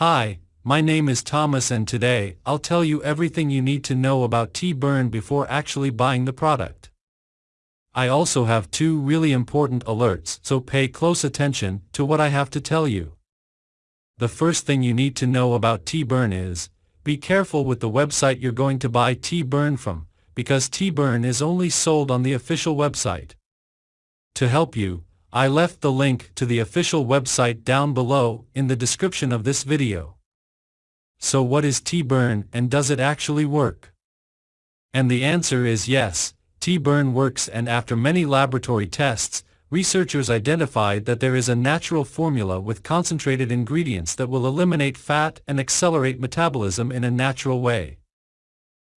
Hi, my name is Thomas and today, I'll tell you everything you need to know about Tea Burn before actually buying the product. I also have two really important alerts so pay close attention to what I have to tell you. The first thing you need to know about Tea Burn is, be careful with the website you're going to buy Tea Burn from, because Tea Burn is only sold on the official website. To help you, I left the link to the official website down below in the description of this video. So what is Tea Burn and does it actually work? And the answer is yes, Tea Burn works and after many laboratory tests, researchers identified that there is a natural formula with concentrated ingredients that will eliminate fat and accelerate metabolism in a natural way.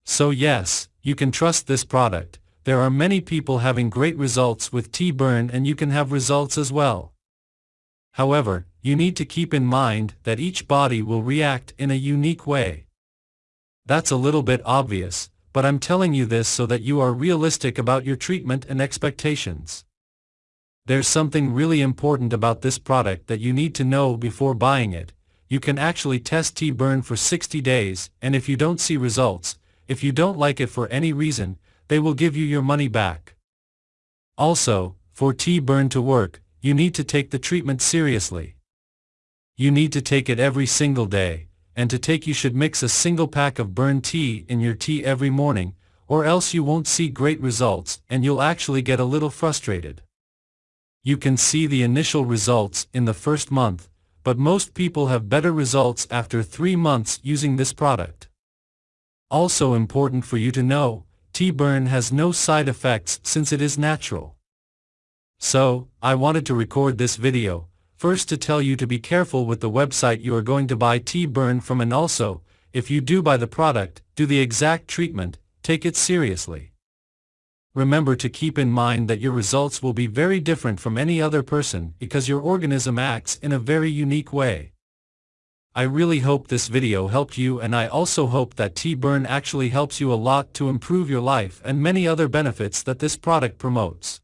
So yes, you can trust this product, there are many people having great results with Tea Burn and you can have results as well. However, you need to keep in mind that each body will react in a unique way. That's a little bit obvious, but I'm telling you this so that you are realistic about your treatment and expectations. There's something really important about this product that you need to know before buying it. You can actually test Tea Burn for 60 days, and if you don't see results, if you don't like it for any reason, they will give you your money back. Also, for Tea Burn to work, you need to take the treatment seriously. You need to take it every single day, and to take you should mix a single pack of burn tea in your tea every morning, or else you won't see great results and you'll actually get a little frustrated. You can see the initial results in the first month, but most people have better results after 3 months using this product. Also important for you to know, Tea Burn has no side effects since it is natural. So, I wanted to record this video, First to tell you to be careful with the website you are going to buy Tea Burn from and also, if you do buy the product, do the exact treatment, take it seriously. Remember to keep in mind that your results will be very different from any other person because your organism acts in a very unique way. I really hope this video helped you and I also hope that Tea Burn actually helps you a lot to improve your life and many other benefits that this product promotes.